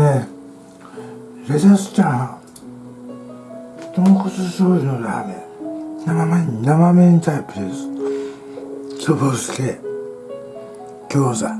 今日はですねレタスチャー豚骨醤油のラーメン。生麺生麺タイプです。そぼすけ餃子。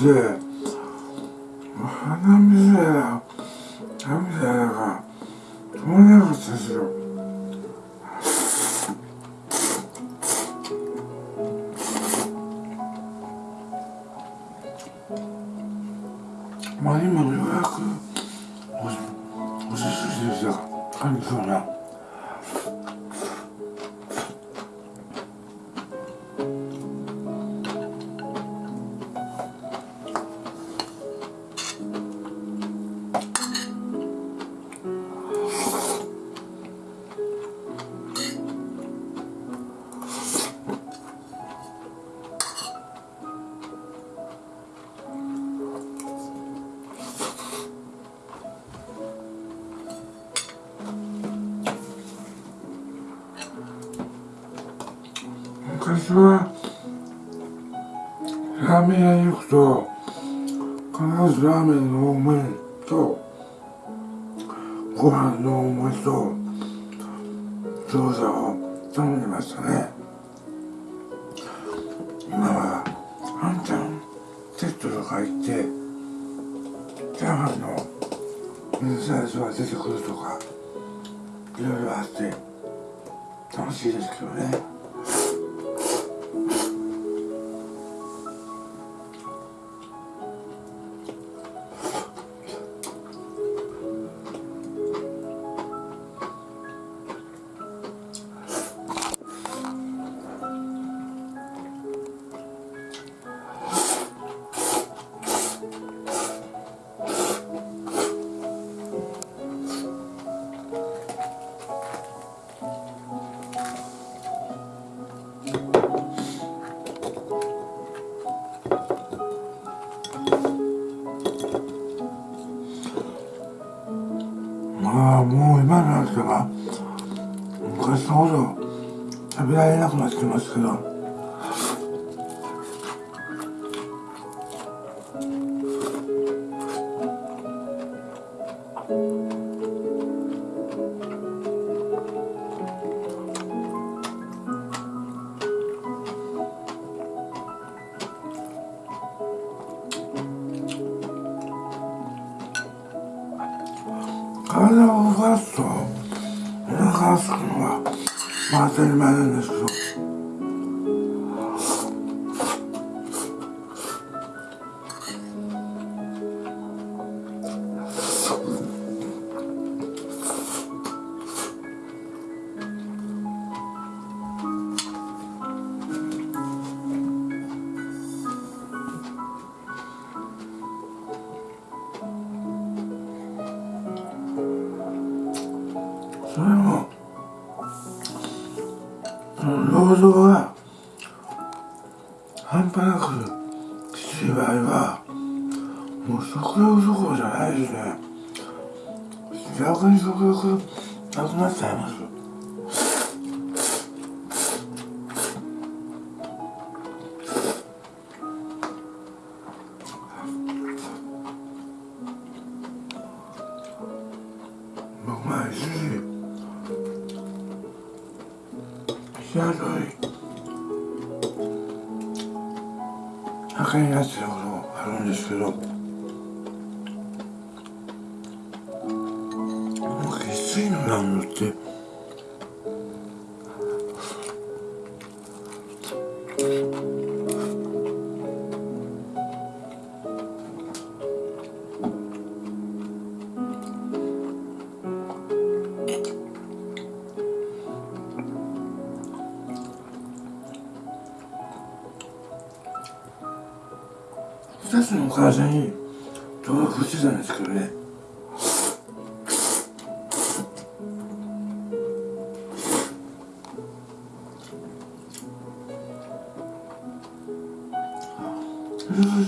すごくて鼻水や涙が止まらなかったですよ。まあ今ようやくラーメン屋に行くと必ずラーメンの多めとご飯の多めと餃子を頼んでましたね。今はあんちゃんセットとか行ってチャーハンの水サイズが出てくるとかいろいろあって楽しいですけどね。してますけど。体を動かすとお腹がすくのは、まあ、当たり前なんですけど。際どい赤いなってるあるんですけどきついのなんのって。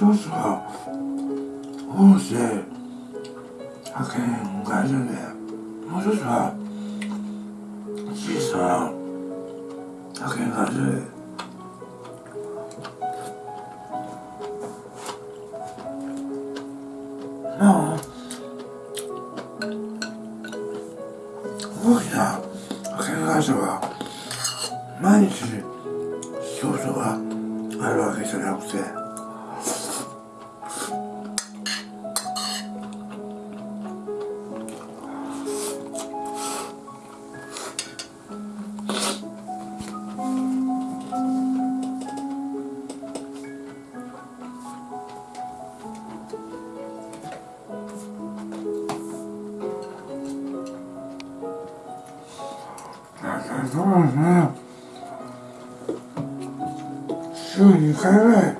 ソースを大手派遣会社ではい。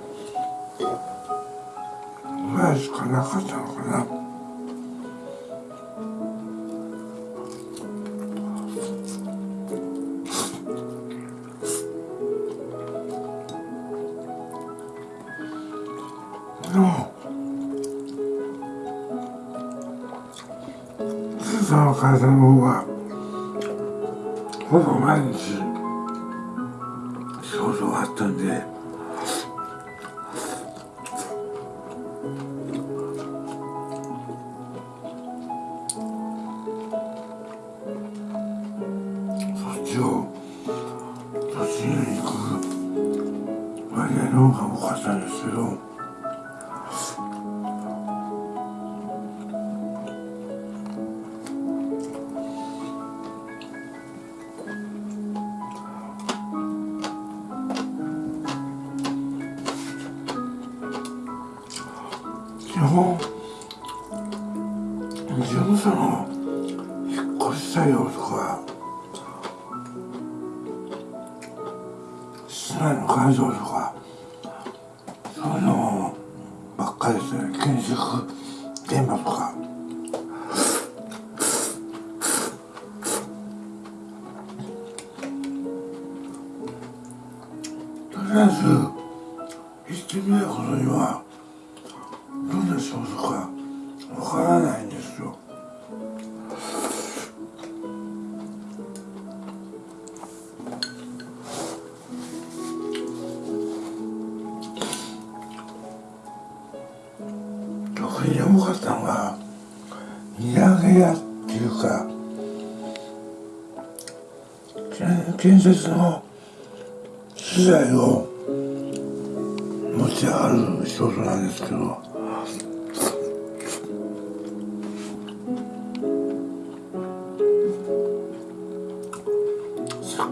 Yes.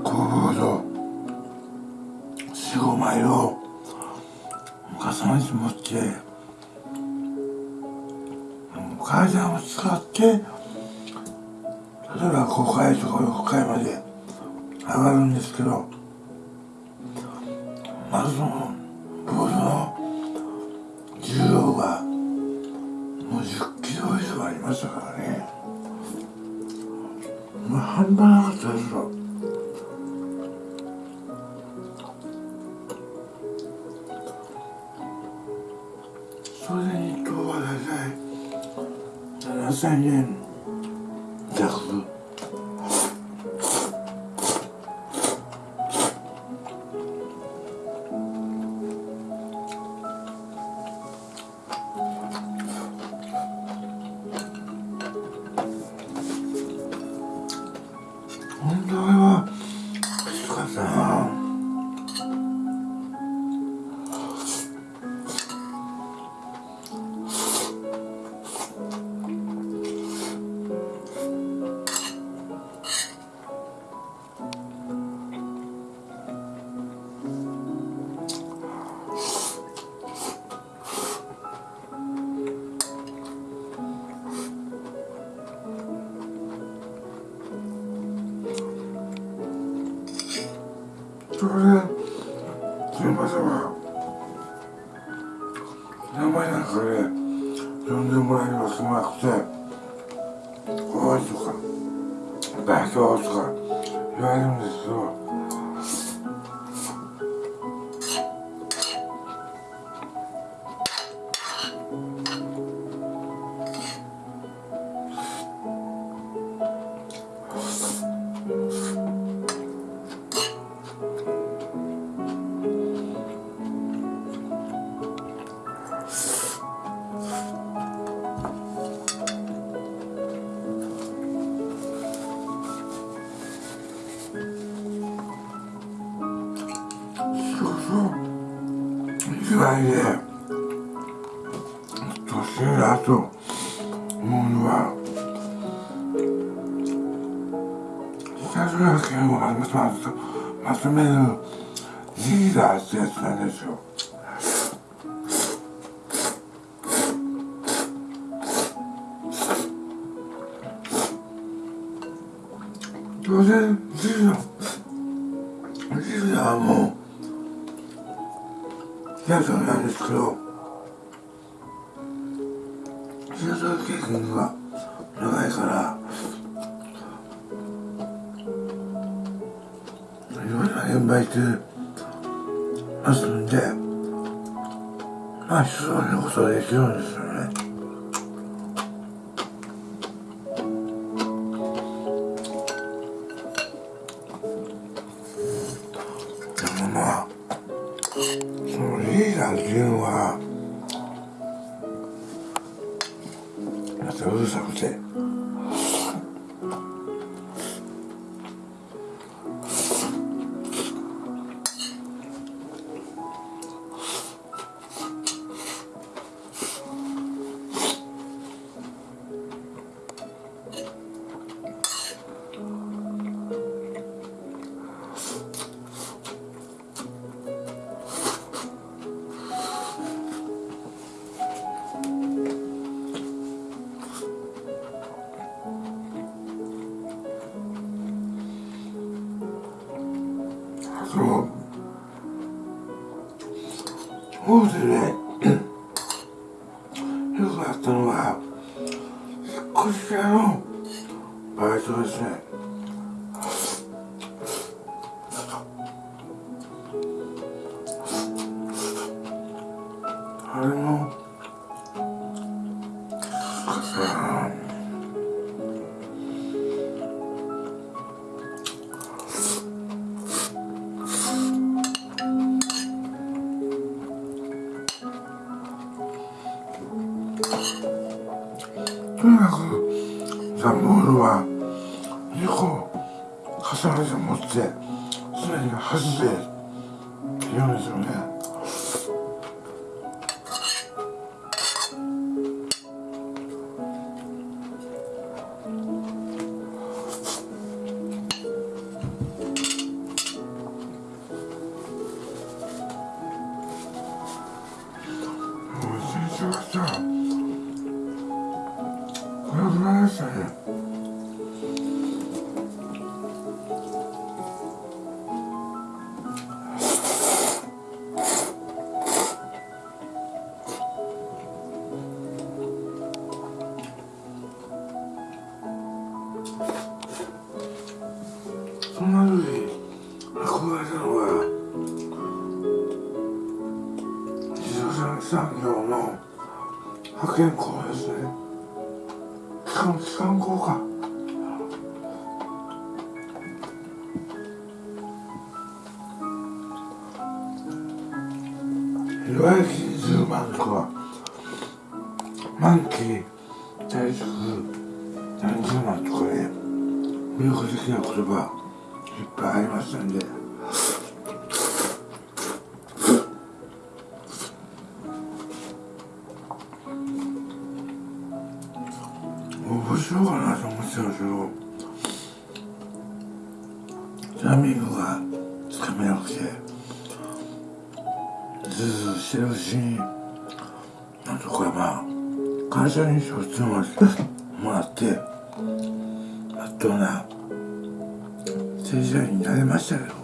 高度45枚を重ねて持って階段を使って例えば5階とか6階まで上がるんですけどまずその маань болсон ахтай ойлгоо байх ойлгоо яарам зөв 下調べ券をまとまとめるリーダーってやつなんですよ。なことはですよねでもまあそのリーダーっていうのはまたうるさくて。よくあったのは引っ越し屋のバイトですね岩井キンズーマはマンキー何十万とかね魅力的な言葉いっぱいありますんで。してるしなんとかまあ会社に一つもらってまっとうな正社員になれましたけど。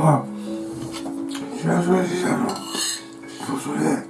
はい、知したの。そうそれ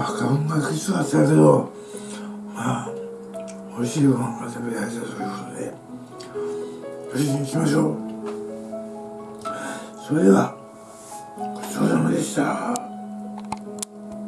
今日は花粉がきつかったけどまあ美味しいご飯が食べられたということで。無事に行きましょう。それでは